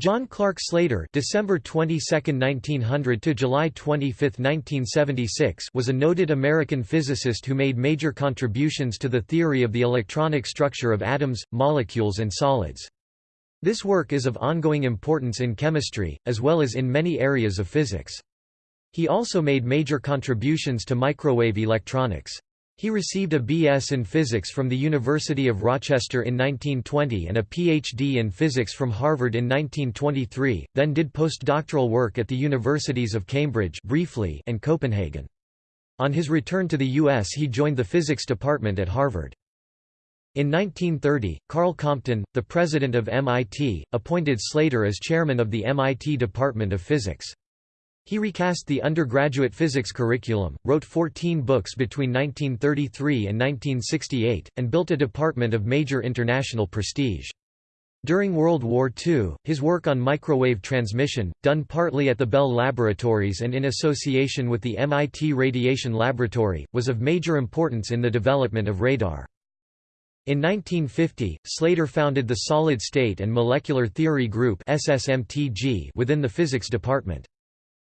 John Clark Slater December 22, 1900 to July 25, 1976 was a noted American physicist who made major contributions to the theory of the electronic structure of atoms, molecules and solids. This work is of ongoing importance in chemistry, as well as in many areas of physics. He also made major contributions to microwave electronics. He received a B.S. in physics from the University of Rochester in 1920 and a Ph.D. in physics from Harvard in 1923, then did postdoctoral work at the universities of Cambridge briefly and Copenhagen. On his return to the U.S. he joined the physics department at Harvard. In 1930, Carl Compton, the president of MIT, appointed Slater as chairman of the MIT Department of Physics. He recast the undergraduate physics curriculum, wrote 14 books between 1933 and 1968, and built a department of major international prestige. During World War II, his work on microwave transmission, done partly at the Bell Laboratories and in association with the MIT Radiation Laboratory, was of major importance in the development of radar. In 1950, Slater founded the Solid State and Molecular Theory Group within the physics department.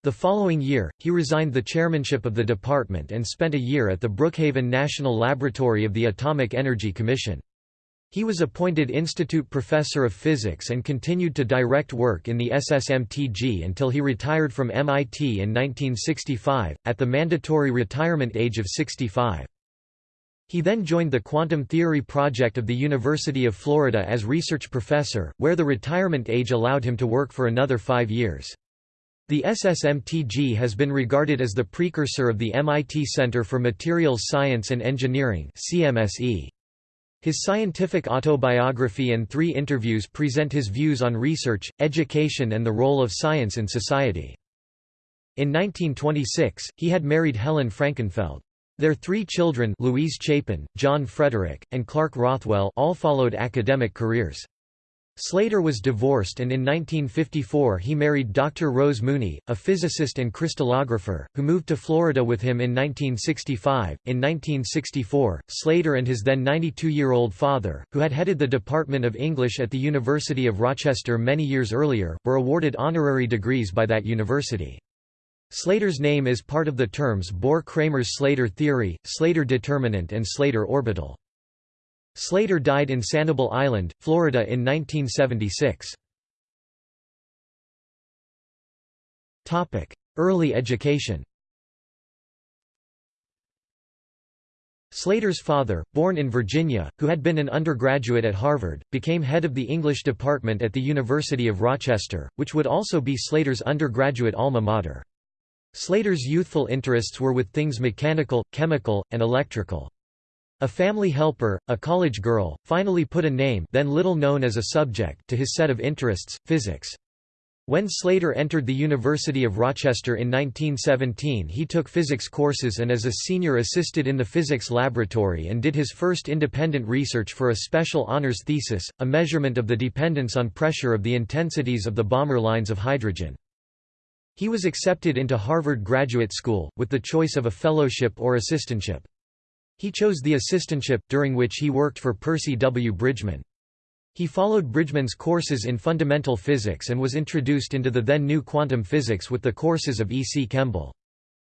The following year, he resigned the chairmanship of the department and spent a year at the Brookhaven National Laboratory of the Atomic Energy Commission. He was appointed Institute Professor of Physics and continued to direct work in the SSMTG until he retired from MIT in 1965, at the mandatory retirement age of 65. He then joined the Quantum Theory Project of the University of Florida as research professor, where the retirement age allowed him to work for another five years. The SSMTG has been regarded as the precursor of the MIT Center for Materials Science and Engineering CMSE. His scientific autobiography and three interviews present his views on research, education and the role of science in society. In 1926, he had married Helen Frankenfeld. Their three children Louise Chapin, John Frederick, and Clark Rothwell all followed academic careers. Slater was divorced and in 1954 he married Dr. Rose Mooney, a physicist and crystallographer, who moved to Florida with him in 1965. In 1964, Slater and his then 92-year-old father, who had headed the Department of English at the University of Rochester many years earlier, were awarded honorary degrees by that university. Slater's name is part of the terms Bohr-Kramers Slater theory, Slater determinant and Slater orbital. Slater died in Sanibel Island, Florida in 1976. Early education Slater's father, born in Virginia, who had been an undergraduate at Harvard, became head of the English department at the University of Rochester, which would also be Slater's undergraduate alma mater. Slater's youthful interests were with things mechanical, chemical, and electrical. A family helper, a college girl, finally put a name then little known as a subject to his set of interests, physics. When Slater entered the University of Rochester in 1917 he took physics courses and as a senior assisted in the physics laboratory and did his first independent research for a special honors thesis, a measurement of the dependence on pressure of the intensities of the Balmer lines of hydrogen. He was accepted into Harvard Graduate School, with the choice of a fellowship or assistantship. He chose the assistantship, during which he worked for Percy W. Bridgman. He followed Bridgman's courses in fundamental physics and was introduced into the then new quantum physics with the courses of E. C. Kemble.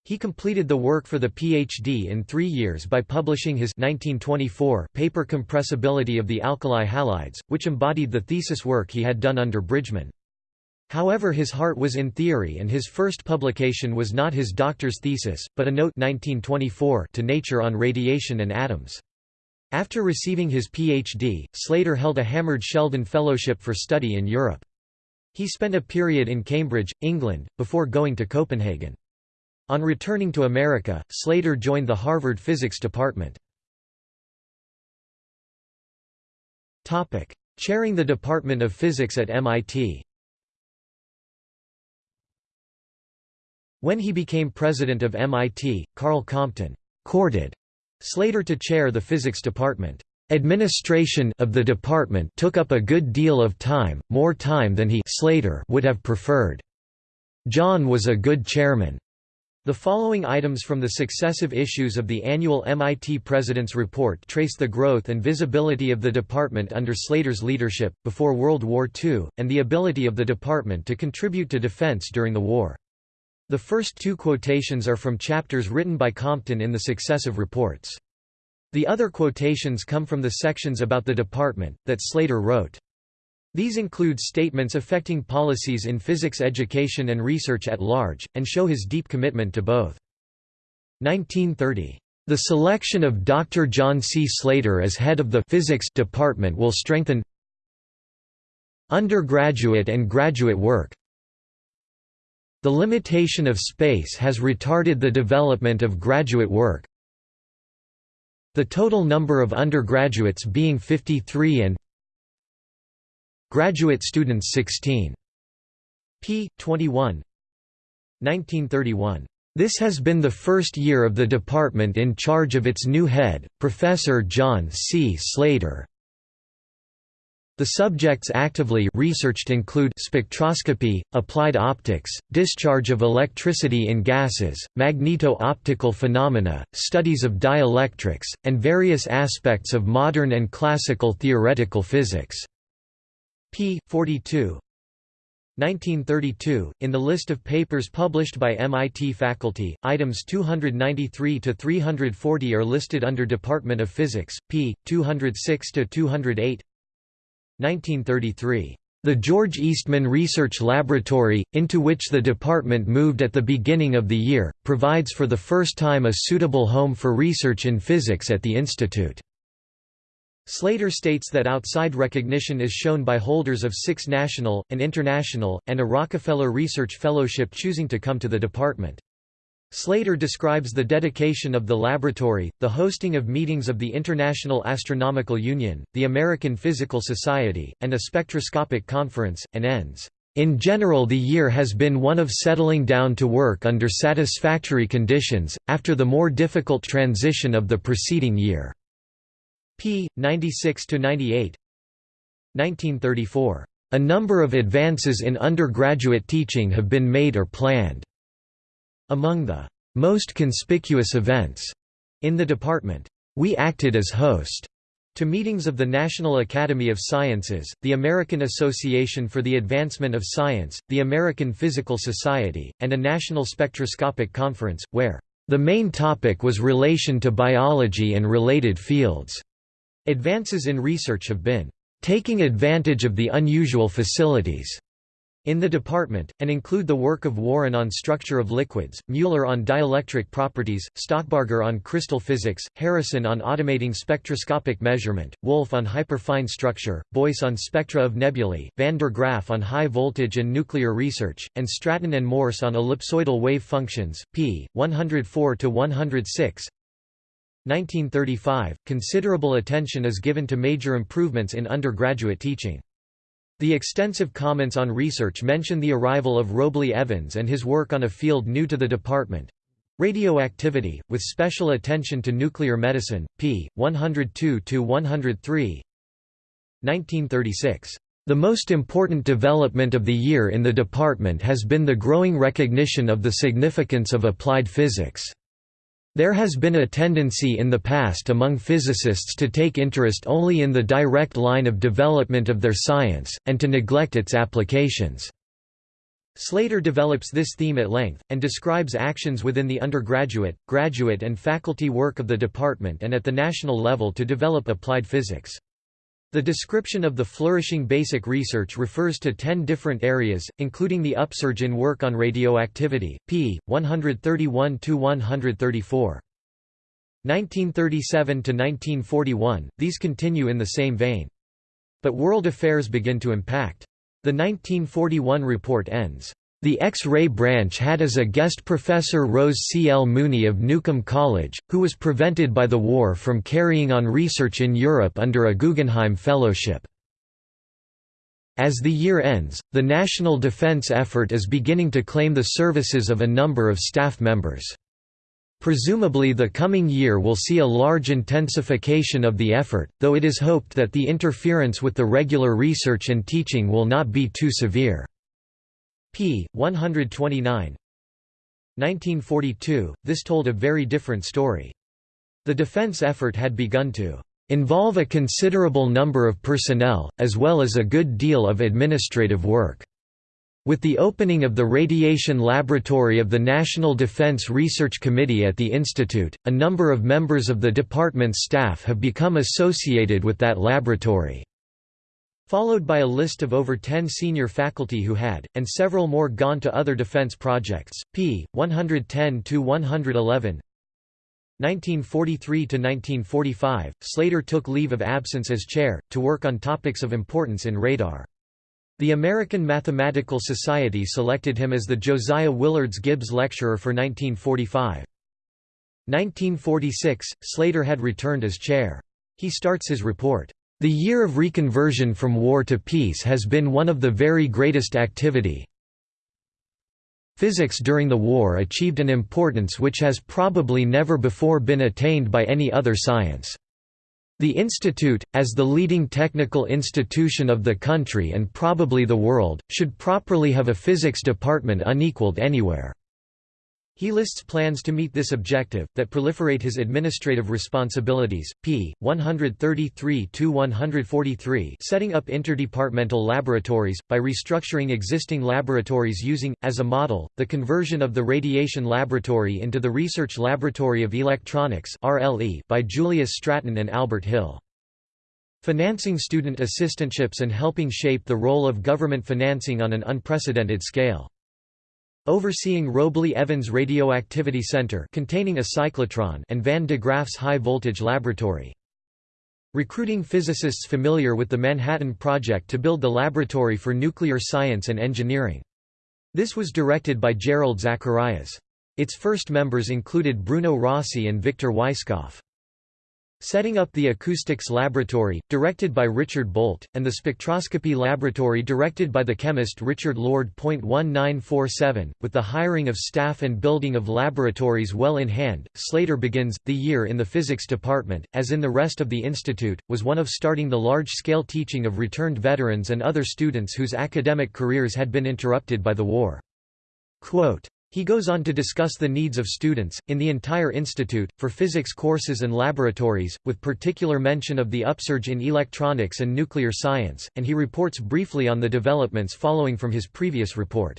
He completed the work for the PhD in three years by publishing his 1924 paper Compressibility of the alkali halides, which embodied the thesis work he had done under Bridgman. However his heart was in theory and his first publication was not his doctor's thesis, but a note 1924 to Nature on radiation and atoms. After receiving his Ph.D., Slater held a Harvard Sheldon Fellowship for study in Europe. He spent a period in Cambridge, England, before going to Copenhagen. On returning to America, Slater joined the Harvard Physics Department. Chairing the Department of Physics at MIT When he became president of MIT, Carl Compton courted Slater to chair the physics department. Administration of the department took up a good deal of time, more time than he Slater would have preferred. John was a good chairman. The following items from the successive issues of the annual MIT President's Report trace the growth and visibility of the department under Slater's leadership, before World War II, and the ability of the department to contribute to defense during the war. The first two quotations are from chapters written by Compton in the successive reports. The other quotations come from the sections about the department, that Slater wrote. These include statements affecting policies in physics education and research at large, and show his deep commitment to both. 1930. The selection of Dr. John C. Slater as head of the physics department will strengthen undergraduate and graduate work. The limitation of space has retarded the development of graduate work. The total number of undergraduates being 53 and Graduate students 16. p. 21 1931. This has been the first year of the department in charge of its new head, Professor John C. Slater. The subjects actively researched include spectroscopy, applied optics, discharge of electricity in gases, magneto-optical phenomena, studies of dielectrics, and various aspects of modern and classical theoretical physics p. 42 1932, in the list of papers published by MIT faculty, items 293 to 340 are listed under Department of Physics, p. 206 to 208. 1933. The George Eastman Research Laboratory, into which the department moved at the beginning of the year, provides for the first time a suitable home for research in physics at the institute. Slater states that outside recognition is shown by holders of six national, an international, and a Rockefeller Research Fellowship choosing to come to the department. Slater describes the dedication of the laboratory, the hosting of meetings of the International Astronomical Union, the American Physical Society, and a spectroscopic conference, and ends, "...in general the year has been one of settling down to work under satisfactory conditions, after the more difficult transition of the preceding year." p. 96–98 1934. A number of advances in undergraduate teaching have been made or planned. Among the most conspicuous events in the department, we acted as host to meetings of the National Academy of Sciences, the American Association for the Advancement of Science, the American Physical Society, and a national spectroscopic conference, where the main topic was relation to biology and related fields. Advances in research have been taking advantage of the unusual facilities in the department, and include the work of Warren on structure of liquids, Mueller on dielectric properties, Stockbarger on crystal physics, Harrison on automating spectroscopic measurement, Wolf on hyperfine structure, Boyce on spectra of nebulae, van de Graaff on high voltage and nuclear research, and Stratton and Morse on ellipsoidal wave functions, p. 104–106 1935, considerable attention is given to major improvements in undergraduate teaching. The extensive comments on research mention the arrival of Robley Evans and his work on a field new to the department radioactivity, with special attention to nuclear medicine, p. 102 103. 1936. The most important development of the year in the department has been the growing recognition of the significance of applied physics. There has been a tendency in the past among physicists to take interest only in the direct line of development of their science, and to neglect its applications. Slater develops this theme at length, and describes actions within the undergraduate, graduate and faculty work of the department and at the national level to develop applied physics. The description of the flourishing basic research refers to ten different areas, including the upsurge in work on radioactivity, p. 131–134. 1937 to 1941, these continue in the same vein. But world affairs begin to impact. The 1941 report ends, the X-ray branch had as a guest professor Rose C. L. Mooney of Newcomb College, who was prevented by the war from carrying on research in Europe under a Guggenheim Fellowship. As the year ends, the national defense effort is beginning to claim the services of a number of staff members. Presumably the coming year will see a large intensification of the effort, though it is hoped that the interference with the regular research and teaching will not be too severe p. 129 1942, this told a very different story. The defense effort had begun to involve a considerable number of personnel, as well as a good deal of administrative work. With the opening of the Radiation Laboratory of the National Defense Research Committee at the Institute, a number of members of the department's staff have become associated with that laboratory. Followed by a list of over 10 senior faculty who had, and several more gone to other defense projects, p. 110–111 1943–1945, Slater took leave of absence as chair, to work on topics of importance in radar. The American Mathematical Society selected him as the Josiah Willards Gibbs Lecturer for 1945. 1946, Slater had returned as chair. He starts his report, "...the year of reconversion from war to peace has been one of the very greatest activity. Physics during the war achieved an importance which has probably never before been attained by any other science." The institute, as the leading technical institution of the country and probably the world, should properly have a physics department unequaled anywhere. He lists plans to meet this objective, that proliferate his administrative responsibilities, p. 133–143 setting up interdepartmental laboratories, by restructuring existing laboratories using, as a model, the conversion of the Radiation Laboratory into the Research Laboratory of Electronics by Julius Stratton and Albert Hill. Financing student assistantships and helping shape the role of government financing on an unprecedented scale. Overseeing Robley Evans Radioactivity Center containing a cyclotron and Van de Graaff's high-voltage laboratory. Recruiting physicists familiar with the Manhattan Project to build the Laboratory for Nuclear Science and Engineering. This was directed by Jerrold Zacharias. Its first members included Bruno Rossi and Victor Weisskopf. Setting up the Acoustics Laboratory, directed by Richard Bolt, and the Spectroscopy Laboratory directed by the chemist Richard Lord. 1947, with the hiring of staff and building of laboratories well in hand, Slater begins, the year in the physics department, as in the rest of the institute, was one of starting the large-scale teaching of returned veterans and other students whose academic careers had been interrupted by the war. Quote, he goes on to discuss the needs of students, in the entire institute, for physics courses and laboratories, with particular mention of the upsurge in electronics and nuclear science, and he reports briefly on the developments following from his previous report.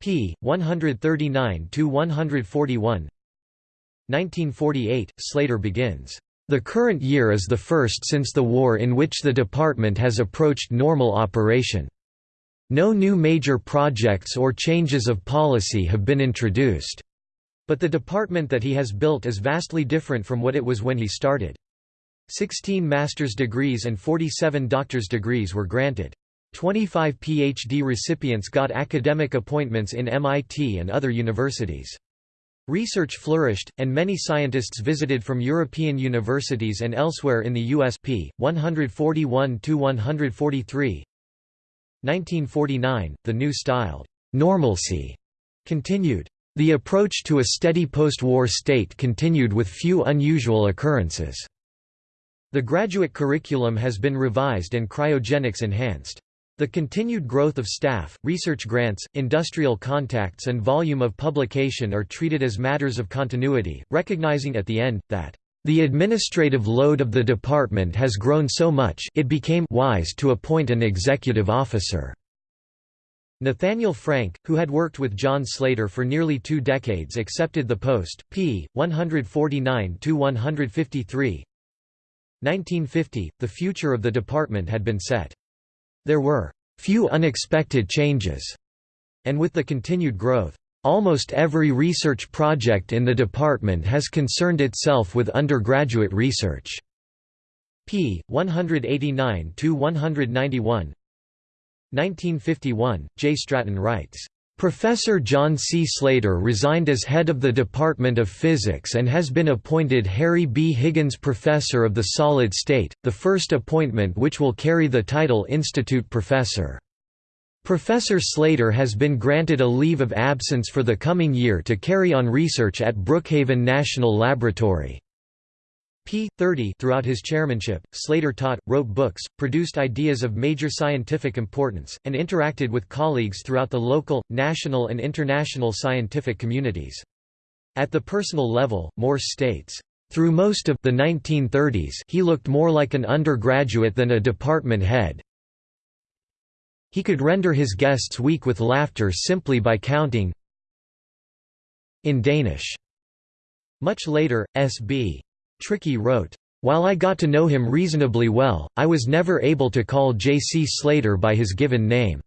p. 139–141 1948, Slater begins, "...the current year is the first since the war in which the department has approached normal operation." No new major projects or changes of policy have been introduced. But the department that he has built is vastly different from what it was when he started. 16 master's degrees and 47 doctor's degrees were granted. 25 PhD recipients got academic appointments in MIT and other universities. Research flourished, and many scientists visited from European universities and elsewhere in the US p. 141–143, 1949, the new styled normalcy continued. The approach to a steady post-war state continued with few unusual occurrences. The graduate curriculum has been revised and cryogenics enhanced. The continued growth of staff, research grants, industrial contacts and volume of publication are treated as matters of continuity, recognizing at the end, that the administrative load of the department has grown so much it became wise to appoint an executive officer. Nathaniel Frank, who had worked with John Slater for nearly two decades accepted the post, p. 149–153 1950, the future of the department had been set. There were «few unexpected changes», and with the continued growth, Almost every research project in the department has concerned itself with undergraduate research. p. 189–191 1951, J. Stratton writes, Professor John C. Slater resigned as head of the Department of Physics and has been appointed Harry B. Higgins Professor of the Solid State, the first appointment which will carry the title Institute Professor. Professor Slater has been granted a leave of absence for the coming year to carry on research at Brookhaven National Laboratory. p. 30 throughout his chairmanship, Slater taught, wrote books, produced ideas of major scientific importance, and interacted with colleagues throughout the local, national and international scientific communities. At the personal level, Morse states, "...through most of the 1930s he looked more like an undergraduate than a department head. He could render his guests weak with laughter simply by counting in Danish." Much later, S.B. Trickey wrote, "...while I got to know him reasonably well, I was never able to call J.C. Slater by his given name.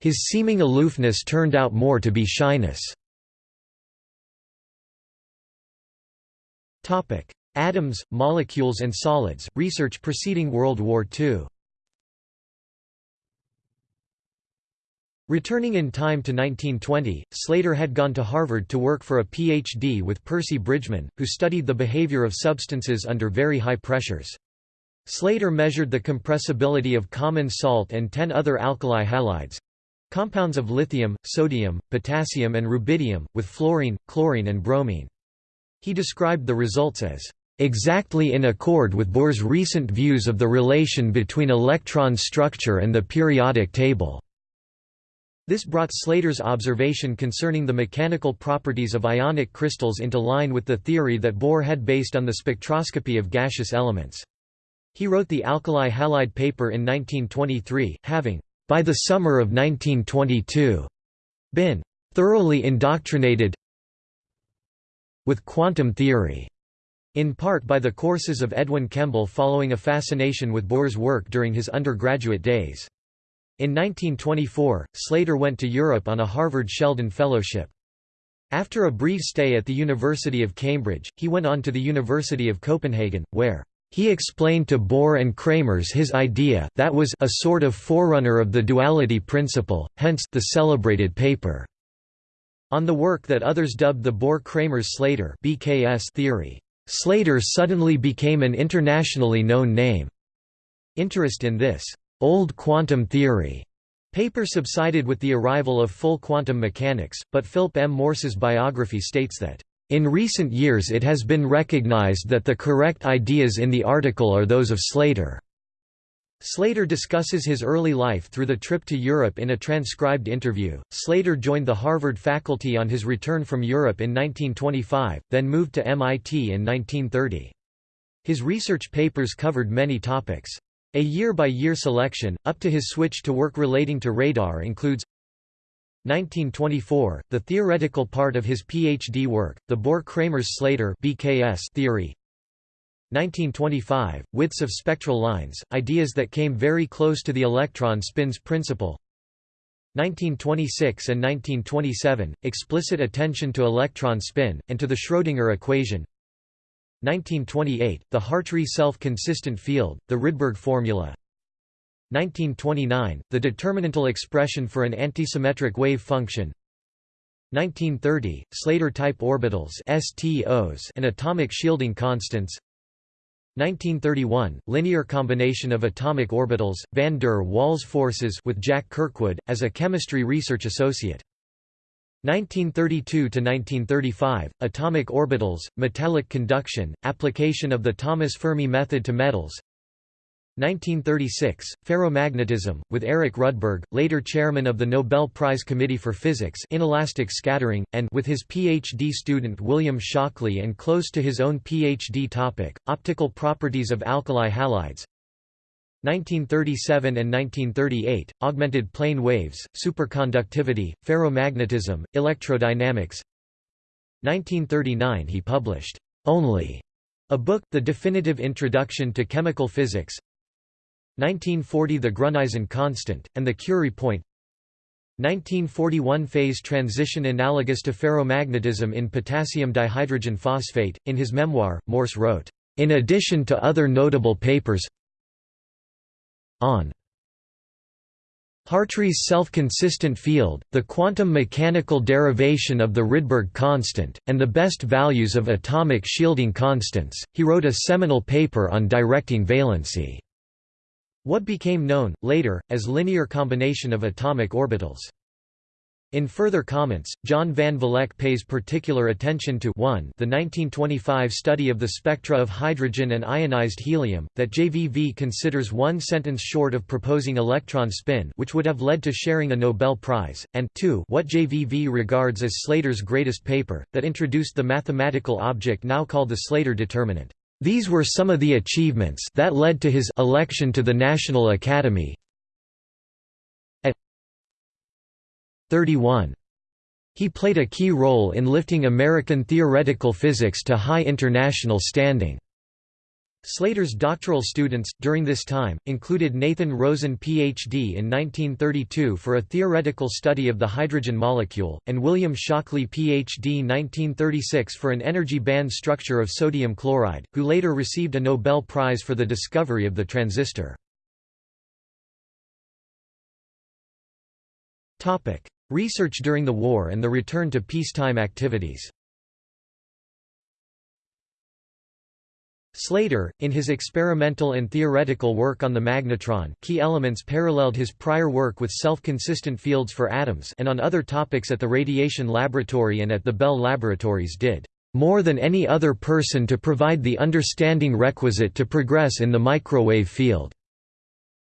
His seeming aloofness turned out more to be shyness." Atoms, molecules and solids, research preceding World War II Returning in time to 1920, Slater had gone to Harvard to work for a Ph.D. with Percy Bridgman, who studied the behavior of substances under very high pressures. Slater measured the compressibility of common salt and ten other alkali halides—compounds of lithium, sodium, potassium and rubidium, with fluorine, chlorine and bromine. He described the results as exactly in accord with Bohr's recent views of the relation between electron structure and the periodic table. This brought Slater's observation concerning the mechanical properties of ionic crystals into line with the theory that Bohr had based on the spectroscopy of gaseous elements. He wrote the alkali halide paper in 1923, having, by the summer of 1922, been thoroughly indoctrinated with quantum theory, in part by the courses of Edwin Kemble following a fascination with Bohr's work during his undergraduate days. In 1924, Slater went to Europe on a Harvard Sheldon Fellowship. After a brief stay at the University of Cambridge, he went on to the University of Copenhagen, where he explained to Bohr and Kramers his idea that was a sort of forerunner of the duality principle, hence the celebrated paper on the work that others dubbed the Bohr-Kramers-Slater theory. Slater suddenly became an internationally known name. Interest in this Old quantum theory paper subsided with the arrival of full quantum mechanics, but Philip M. Morse's biography states that, "...in recent years it has been recognized that the correct ideas in the article are those of Slater." Slater discusses his early life through the trip to Europe in a transcribed interview. Slater joined the Harvard faculty on his return from Europe in 1925, then moved to MIT in 1930. His research papers covered many topics. A year-by-year -year selection, up to his switch to work relating to radar includes 1924, the theoretical part of his PhD work, the Bohr-Kramers-Slater theory. 1925, widths of spectral lines, ideas that came very close to the electron spins principle. 1926 and 1927, explicit attention to electron spin, and to the Schrödinger equation 1928, the Hartree self-consistent field, the Rydberg formula. 1929, the determinantal expression for an antisymmetric wave function. 1930, Slater-type orbitals STOs and atomic shielding constants. 1931, linear combination of atomic orbitals, van der Waals forces with Jack Kirkwood, as a chemistry research associate 1932–1935, atomic orbitals, metallic conduction, application of the Thomas Fermi method to metals. 1936, ferromagnetism, with Eric Rudberg, later chairman of the Nobel Prize Committee for Physics inelastic scattering, and with his PhD student William Shockley and close to his own PhD topic, optical properties of alkali halides 1937 and 1938, augmented plane waves, superconductivity, ferromagnetism, electrodynamics 1939 he published, "'Only' a book, The Definitive Introduction to Chemical Physics 1940 The Gruneisen constant, and the Curie point 1941 Phase transition analogous to ferromagnetism in potassium dihydrogen phosphate. In his memoir, Morse wrote, "...in addition to other notable papers on Hartree's self-consistent field, the quantum mechanical derivation of the Rydberg constant, and the best values of atomic shielding constants, he wrote a seminal paper on directing valency. What became known, later, as linear combination of atomic orbitals. In further comments, John van Vleck pays particular attention to 1 the 1925 study of the spectra of hydrogen and ionized helium, that JVV considers one sentence short of proposing electron spin which would have led to sharing a Nobel Prize, and 2 what JVV regards as Slater's greatest paper, that introduced the mathematical object now called the Slater determinant. These were some of the achievements that led to his election to the National Academy, 31. He played a key role in lifting American theoretical physics to high international standing. Slater's doctoral students, during this time, included Nathan Rosen Ph.D. in 1932 for a theoretical study of the hydrogen molecule, and William Shockley Ph.D. 1936 for an energy band structure of sodium chloride, who later received a Nobel Prize for the discovery of the transistor. Research during the war and the return to peacetime activities Slater, in his experimental and theoretical work on the magnetron key elements paralleled his prior work with self-consistent fields for atoms and on other topics at the Radiation Laboratory and at the Bell Laboratories did more than any other person to provide the understanding requisite to progress in the microwave field.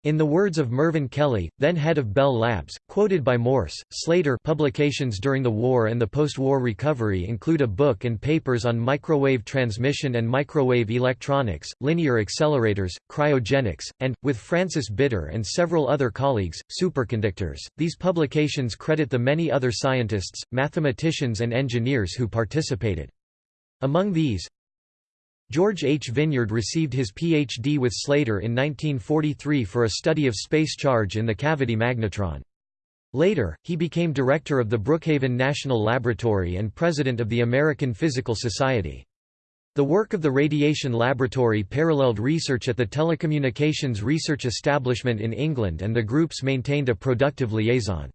In the words of Mervyn Kelly, then head of Bell Labs, quoted by Morse, Slater publications during the war and the post-war recovery include a book and papers on microwave transmission and microwave electronics, linear accelerators, cryogenics, and, with Francis Bitter and several other colleagues, superconductors. These publications credit the many other scientists, mathematicians and engineers who participated. Among these, George H. Vineyard received his Ph.D. with Slater in 1943 for a study of space charge in the cavity magnetron. Later, he became director of the Brookhaven National Laboratory and president of the American Physical Society. The work of the Radiation Laboratory paralleled research at the Telecommunications Research Establishment in England and the groups maintained a productive liaison.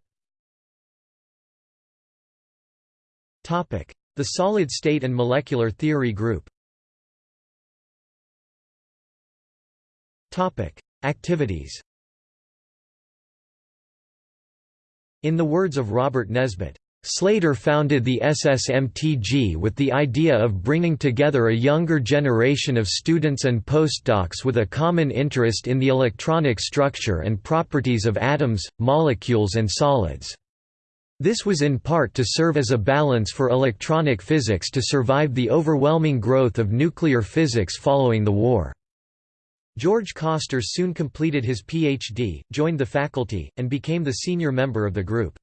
The Solid State and Molecular Theory Group Activities In the words of Robert Nesbet, Slater founded the SSMTG with the idea of bringing together a younger generation of students and postdocs with a common interest in the electronic structure and properties of atoms, molecules and solids. This was in part to serve as a balance for electronic physics to survive the overwhelming growth of nuclear physics following the war. George Koster soon completed his Ph.D., joined the faculty, and became the senior member of the group.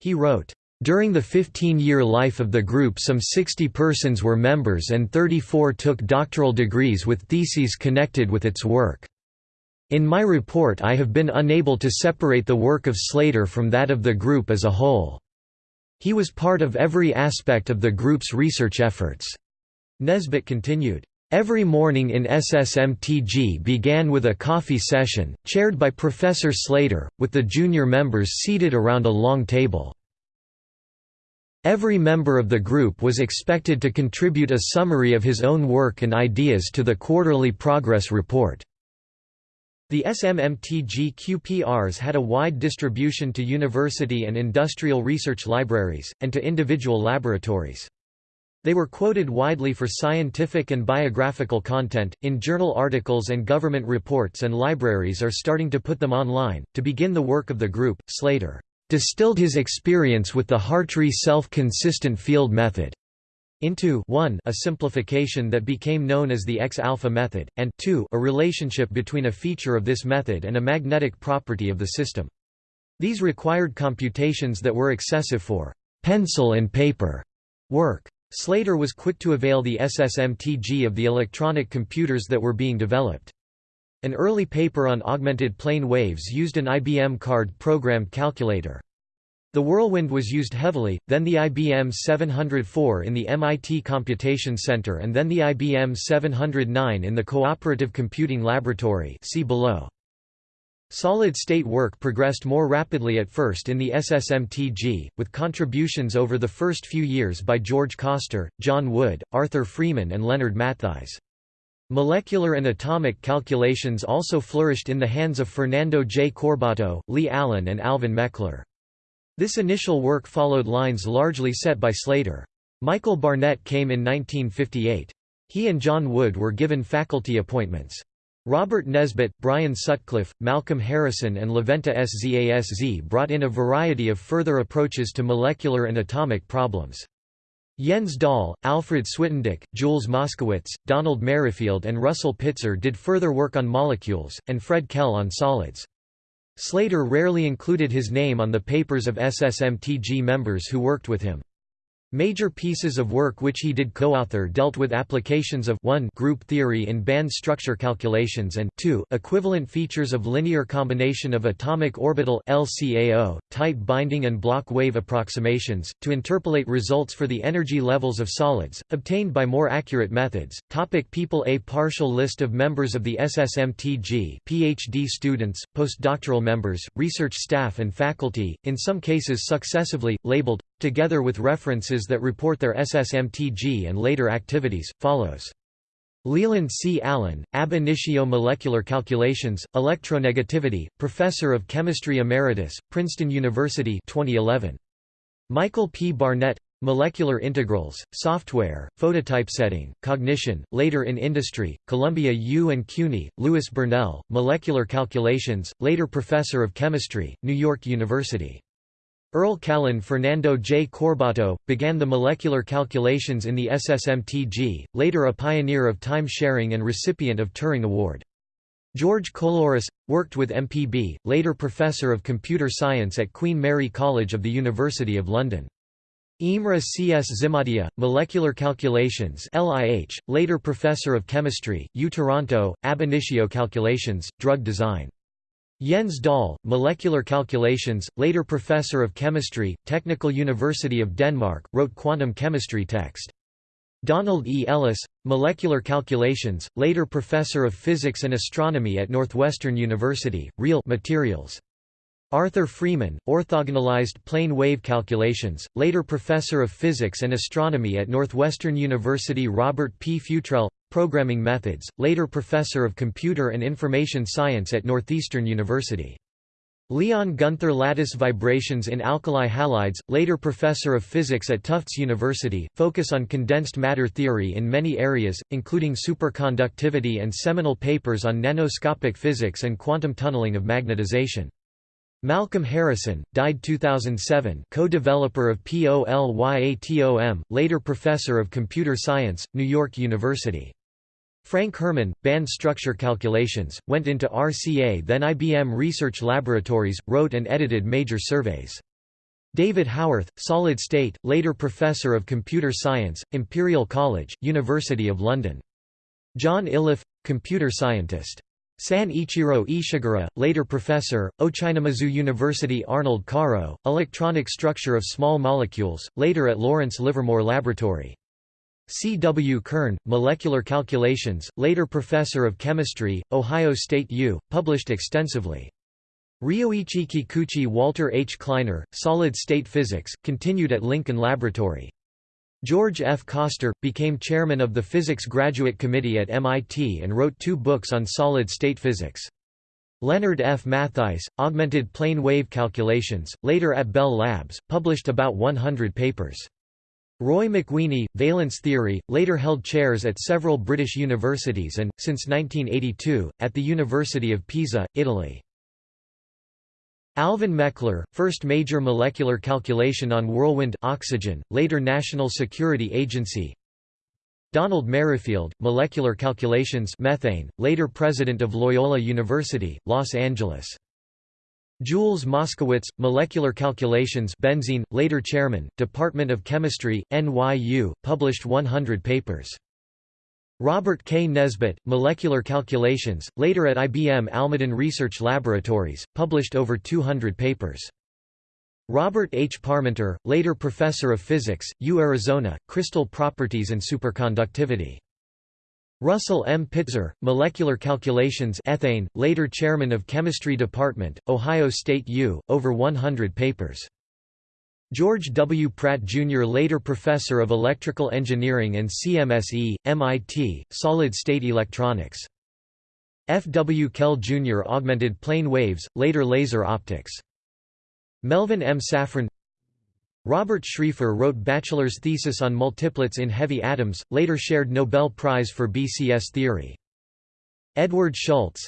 He wrote, "...during the 15-year life of the group some 60 persons were members and 34 took doctoral degrees with theses connected with its work. In my report I have been unable to separate the work of Slater from that of the group as a whole. He was part of every aspect of the group's research efforts." Nesbet continued, Every morning in SSMTG began with a coffee session, chaired by Professor Slater, with the junior members seated around a long table. Every member of the group was expected to contribute a summary of his own work and ideas to the quarterly progress report. The SSMTG QPRs had a wide distribution to university and industrial research libraries, and to individual laboratories. They were quoted widely for scientific and biographical content, in journal articles and government reports and libraries are starting to put them online. To begin the work of the group, Slater distilled his experience with the Hartree self-consistent field method into 1 a simplification that became known as the X-alpha method, and 2 a relationship between a feature of this method and a magnetic property of the system. These required computations that were excessive for pencil and paper work. Slater was quick to avail the SSMTG of the electronic computers that were being developed. An early paper on augmented plane waves used an IBM card programmed calculator. The Whirlwind was used heavily, then the IBM 704 in the MIT Computation Center and then the IBM 709 in the Cooperative Computing Laboratory see below. Solid-state work progressed more rapidly at first in the SSMTG, with contributions over the first few years by George Koster, John Wood, Arthur Freeman and Leonard Mattheiss. Molecular and atomic calculations also flourished in the hands of Fernando J. Corbato, Lee Allen and Alvin Meckler. This initial work followed lines largely set by Slater. Michael Barnett came in 1958. He and John Wood were given faculty appointments. Robert Nesbet, Brian Sutcliffe, Malcolm Harrison and Levente Szasz brought in a variety of further approaches to molecular and atomic problems. Jens Dahl, Alfred Switendick, Jules Moskowitz, Donald Merrifield and Russell Pitzer did further work on molecules, and Fred Kell on solids. Slater rarely included his name on the papers of SSMTG members who worked with him. Major pieces of work which he did co-author dealt with applications of 1 group theory in band structure calculations and 2 equivalent features of linear combination of atomic orbital LCAO, tight binding and Bloch wave approximations, to interpolate results for the energy levels of solids, obtained by more accurate methods. Topic people A partial list of members of the SSMTG PhD students, postdoctoral members, research staff and faculty, in some cases successively, labeled, together with references that report their SSMTG and later activities, follows. Leland C. Allen, Ab initio Molecular Calculations, Electronegativity, Professor of Chemistry Emeritus, Princeton University 2011. Michael P. Barnett Molecular Integrals, Software, Phototypesetting, Cognition, later in Industry, Columbia U. and CUNY, Louis Burnelle, Molecular Calculations, later Professor of Chemistry, New York University. Earl Callen Fernando J. Corbato, began the molecular calculations in the SSMTG, later a pioneer of time-sharing and recipient of Turing Award. George Coulouris, worked with MPB, later Professor of Computer Science at Queen Mary College of the University of London. Imre C. S. Zimadia, Molecular Calculations LIH, later Professor of Chemistry, U Toronto, Ab initio Calculations, Drug Design. Jens Dahl, Molecular Calculations, later Professor of Chemistry, Technical University of Denmark, wrote quantum chemistry text. Donald E. Ellis, Molecular Calculations, later Professor of Physics and Astronomy at Northwestern University, Real Materials. Arthur Freeman, Orthogonalized Plane Wave Calculations, later Professor of Physics and Astronomy at Northwestern University Robert P. Futrelle, Programming Methods, later Professor of Computer and Information Science at Northeastern University. Leon Gunther Lattice Vibrations in Alkali Halides, later Professor of Physics at Tufts University, focus on condensed matter theory in many areas, including superconductivity and seminal papers on nanoscopic physics and quantum tunneling of magnetization. Malcolm Harrison, died 2007 co-developer of POLYATOM, later Professor of Computer Science, New York University. Frank Herman, band structure calculations, went into RCA then IBM Research Laboratories, wrote and edited major surveys. David Howarth, solid state, later Professor of Computer Science, Imperial College, University of London. John Iliff, computer scientist. San Ichiro Ishiguro, later professor, Ochanomizu University Arnold Karo, Electronic Structure of Small Molecules, later at Lawrence Livermore Laboratory. C. W. Kern, Molecular Calculations, later Professor of Chemistry, Ohio State U., published extensively. Ryoichi Kikuchi Walter H. Kleiner, Solid State Physics, continued at Lincoln Laboratory. George F. Koster, became chairman of the Physics Graduate Committee at MIT and wrote two books on solid-state physics. Leonard F. Mattheiss, Augmented Plane Wave Calculations, later at Bell Labs, published about 100 papers. Roy McWeeny, valence theory, later held chairs at several British universities and, since 1982, at the University of Pisa, Italy. Alvin Meckler, first major molecular calculation on whirlwind oxygen, later National Security Agency Donald Merrifield, Molecular Calculations methane, later President of Loyola University, Los Angeles Jules Moskowitz, Molecular Calculations benzene, later Chairman, Department of Chemistry, NYU, published 100 papers. Robert K. Nesbet, Molecular Calculations, later at IBM Almaden Research Laboratories, published over 200 papers. Robert H. Parmenter, later Professor of Physics, U Arizona, Crystal Properties and Superconductivity. Russell M. Pitzer, Molecular Calculations ethane, later Chairman of Chemistry Department, Ohio State U., over 100 papers. George W. Pratt Jr. later Professor of Electrical Engineering and CMSE, MIT, Solid-State Electronics. F. W. Kell Jr. Augmented plane waves, later laser optics. Melvin M. Saffren Robert Schrieffer wrote bachelor's thesis on multiplets in heavy atoms, later shared Nobel Prize for BCS theory. Edward Schultz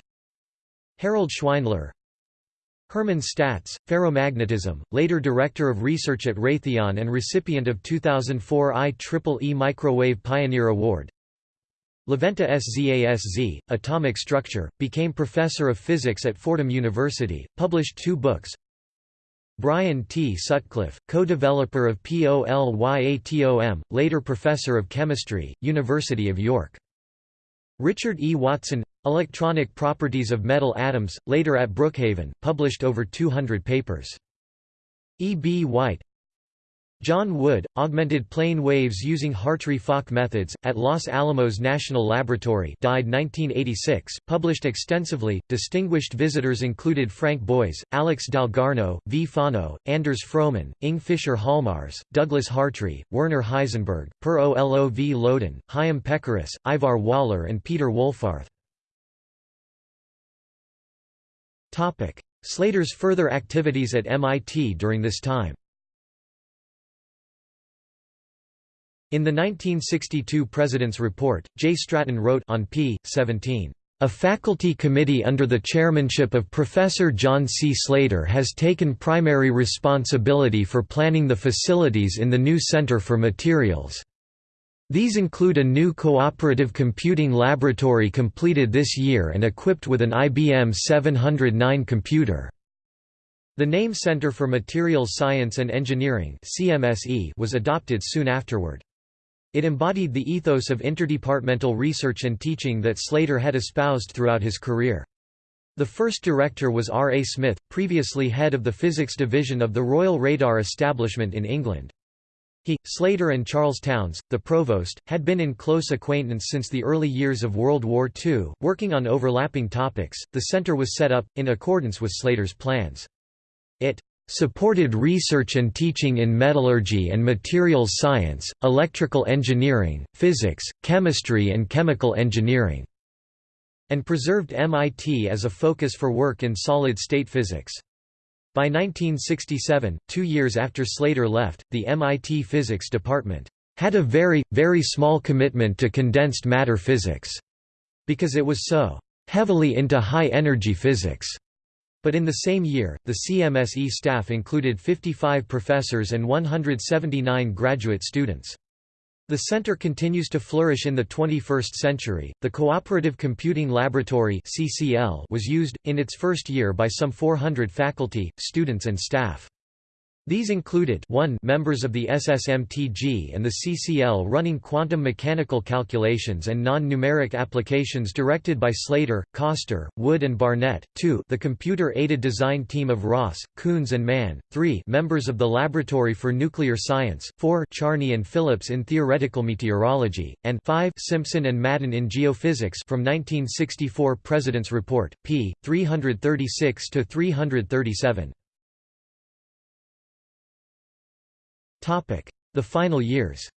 Harold Schweinler Hermann Statz, ferromagnetism, later Director of Research at Raytheon and recipient of 2004 IEEE Microwave Pioneer Award. Levente Szasz, Atomic Structure, became Professor of Physics at Fordham University, published two books. Brian T. Sutcliffe, co-developer of POLYATOM, later Professor of Chemistry, University of York. Richard E. Watson Electronic Properties of Metal Atoms, later at Brookhaven, published over 200 papers. E. B. White John Wood, augmented plane waves using Hartree-Fock methods, at Los Alamos National Laboratory died 1986, published extensively. Distinguished visitors included Frank Boys, Alex Dalgarno, V. Fano, Anders Fröman, Ing Fischer Hallmars, Douglas Hartree, Werner Heisenberg, Per Olov Löwdin, Chaim Pekeris, Ivar Waller and Peter Wohlfarth. Slater's further activities at MIT during this time In the 1962 President's Report, J. Stratton wrote on p. 17, "...a faculty committee under the chairmanship of Professor John C. Slater has taken primary responsibility for planning the facilities in the new Center for Materials." These include a new cooperative computing laboratory completed this year and equipped with an IBM 709 computer. The name Center for Materials Science and Engineering was adopted soon afterward. It embodied the ethos of interdepartmental research and teaching that Slater had espoused throughout his career. The first director was R. A. Smith, previously head of the physics division of the Royal Radar Establishment in England. He, Slater and Charles Townes, the provost, had been in close acquaintance since the early years of World War II, working on overlapping topics. The center was set up, in accordance with Slater's plans. It supported research and teaching in metallurgy and materials science, electrical engineering, physics, chemistry and chemical engineering", and preserved MIT as a focus for work in solid-state physics. By 1967, two years after Slater left, the MIT physics department had a very, very small commitment to condensed matter physics, because it was so heavily into high-energy physics. But in the same year, the CMSE staff included 55 professors and 179 graduate students. The center continues to flourish in the 21st century. The Cooperative Computing Laboratory (CCL) was used in its first year by some 400 faculty, students and staff. These included 1 members of the SSMTG and the CCL running quantum mechanical calculations and non-numeric applications directed by Slater, Koster, Wood and Barnett, 2 the computer-aided design team of Ross, Coons and Mann, 3 members of the Laboratory for Nuclear Science, 4 Charney and Phillips in theoretical meteorology, and 5 Simpson and Madden in geophysics from 1964 President's Report, p. 336–337. The final years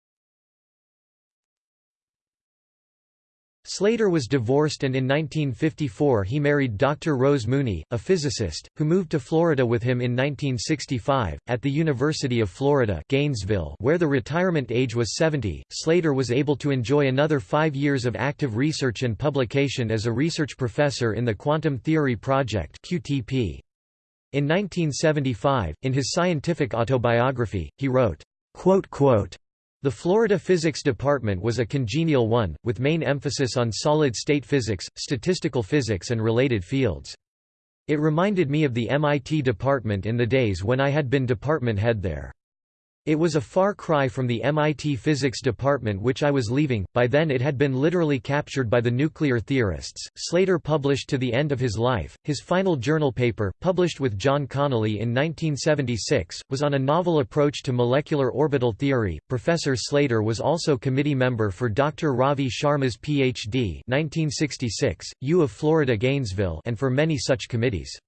Slater was divorced and in 1954 he married Dr. Rose Mooney, a physicist, who moved to Florida with him in 1965. At the University of Florida Gainesville where the retirement age was 70, Slater was able to enjoy another five years of active research and publication as a research professor in the Quantum Theory Project QTP. In 1975, in his scientific autobiography, he wrote, the Florida Physics Department was a congenial one, with main emphasis on solid-state physics, statistical physics and related fields. It reminded me of the MIT department in the days when I had been department head there. It was a far cry from the MIT physics department which I was leaving, by then it had been literally captured by the nuclear theorists. Slater published to the end of his life. His final journal paper, published with John Connolly in 1976, was on a novel approach to molecular orbital theory. Professor Slater was also committee member for Dr. Ravi Sharma's PhD 1966, U of Florida Gainesville and for many such committees.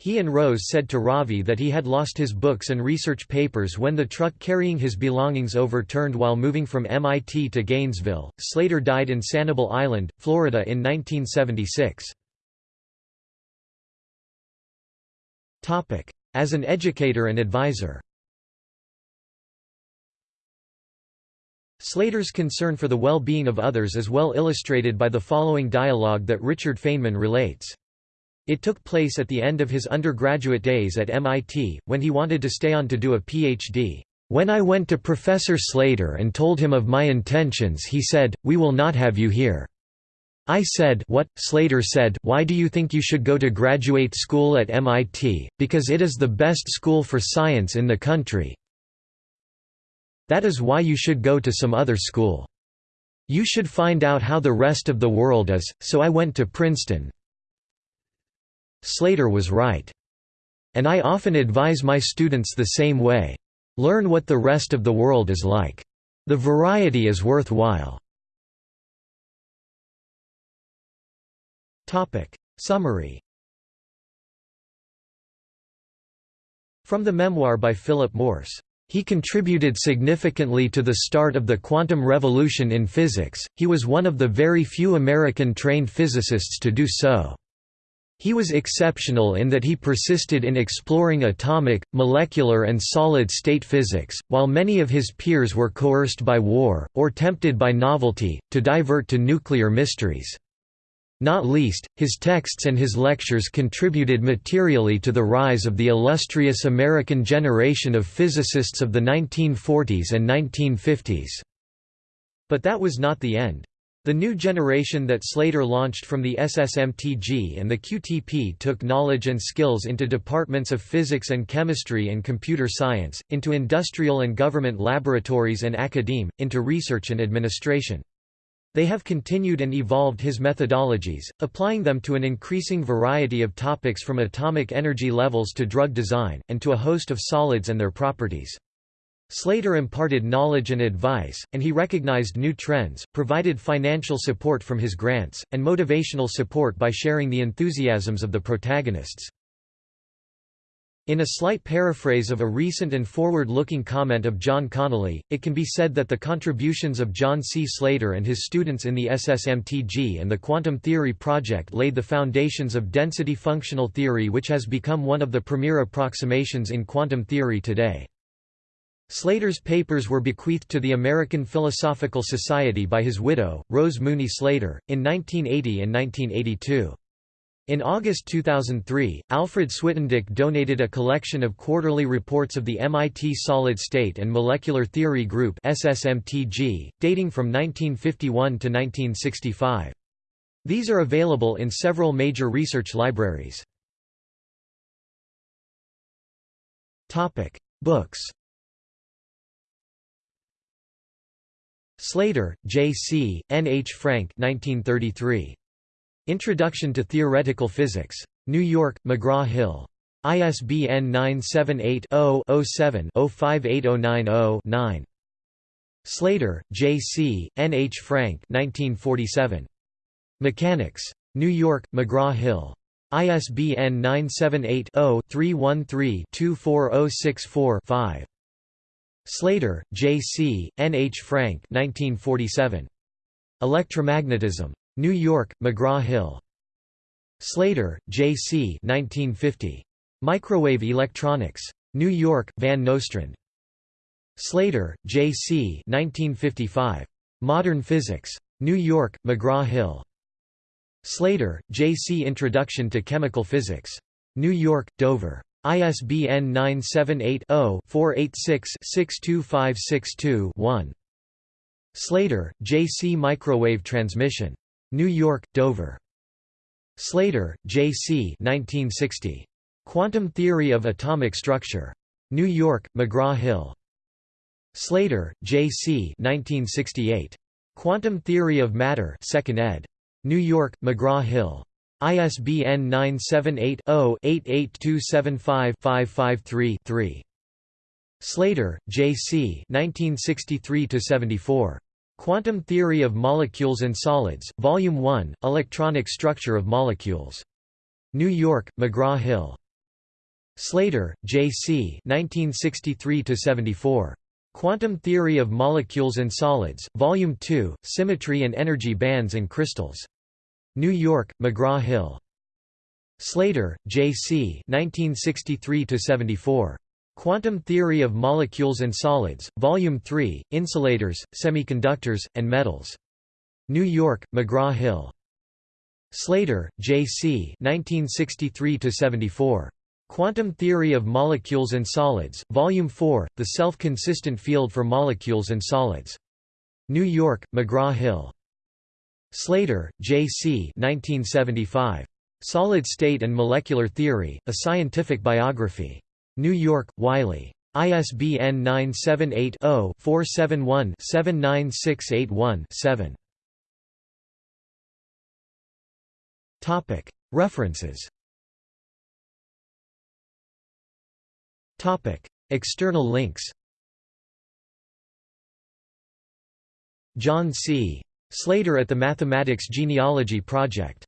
He and Rose said to Ravi that he had lost his books and research papers when the truck carrying his belongings overturned while moving from MIT to Gainesville. Slater died in Sanibel Island, Florida in 1976. Topic: As an educator and advisor Slater's concern for the well-being of others is well illustrated by the following dialogue that Richard Feynman relates. It took place at the end of his undergraduate days at MIT, when he wanted to stay on to do a Ph.D. When I went to Professor Slater and told him of my intentions he said, we will not have you here. I said what? Slater said, why do you think you should go to graduate school at MIT, because it is the best school for science in the country, that is why you should go to some other school. You should find out how the rest of the world is, so I went to Princeton. Slater was right. And I often advise my students the same way. Learn what the rest of the world is like. The variety is worthwhile. Summary From the memoir by Philip Morse he contributed significantly to the start of the quantum revolution in physics, he was one of the very few American-trained physicists to do so. He was exceptional in that he persisted in exploring atomic, molecular and solid-state physics, while many of his peers were coerced by war, or tempted by novelty, to divert to nuclear mysteries. Not least, his texts and his lectures contributed materially to the rise of the illustrious American generation of physicists of the 1940s and 1950s. But that was not the end. The new generation that Slater launched from the SSMTG and the QTP took knowledge and skills into departments of physics and chemistry and computer science, into industrial and government laboratories and academe, into research and administration. They have continued and evolved his methodologies, applying them to an increasing variety of topics from atomic energy levels to drug design, and to a host of solids and their properties. Slater imparted knowledge and advice, and he recognized new trends, provided financial support from his grants, and motivational support by sharing the enthusiasms of the protagonists. In a slight paraphrase of a recent and forward-looking comment of John Connolly, it can be said that the contributions of John C. Slater and his students in the SSMTG and the quantum theory project laid the foundations of density functional theory which has become one of the premier approximations in quantum theory today. Slater's papers were bequeathed to the American Philosophical Society by his widow, Rose Mooney Slater, in 1980 and 1982. In August 2003, Alfred Switendick donated a collection of quarterly reports of the MIT Solid State and Molecular Theory Group SSMTG, dating from 1951 to 1965. These are available in several major research libraries. Books Slater, J. C., N. H. Frank 1933. Introduction to Theoretical Physics. New York, McGraw-Hill. ISBN 978-0-07-058090-9. Slater, J. C., N. H. Frank 1947. Mechanics. New York, McGraw-Hill. ISBN 978-0-313-24064-5. Slater, J. C., N. H. Frank 1947. Electromagnetism. New York, McGraw-Hill. Slater, J. C. 1950. Microwave Electronics. New York, Van Nostrand. Slater, J. C. 1955. Modern Physics. New York, McGraw-Hill. Slater, J. C. Introduction to Chemical Physics. New York, Dover. ISBN 978 0 486 62562 1. Slater, J. C. Microwave Transmission. New York, Dover. Slater, J. C. 1960. Quantum Theory of Atomic Structure. New York, McGraw-Hill. Slater, J. C. 1968. Quantum Theory of Matter 2nd ed. New York, McGraw-Hill. ISBN 978 0 88275 553 3. Slater, J. C. 1963 74. Quantum Theory of Molecules and Solids, Volume 1, Electronic Structure of Molecules. New York, McGraw-Hill. Slater, J. C. 1963–74. Quantum Theory of Molecules and Solids, Volume 2, Symmetry and Energy Bands and Crystals. New York, McGraw-Hill. Slater, J. C. 1963–74. Quantum Theory of Molecules and Solids, Volume 3, Insulators, Semiconductors, and Metals. New York, McGraw-Hill. Slater, J. C. 1963–74. Quantum Theory of Molecules and Solids, Volume 4, The Self-Consistent Field for Molecules and Solids. New York, McGraw-Hill. Slater, J. C. 1975. Solid State and Molecular Theory, A Scientific Biography. New York, Wiley. ISBN 978-0-471-79681-7. References External links John C. Slater at the Mathematics Genealogy Project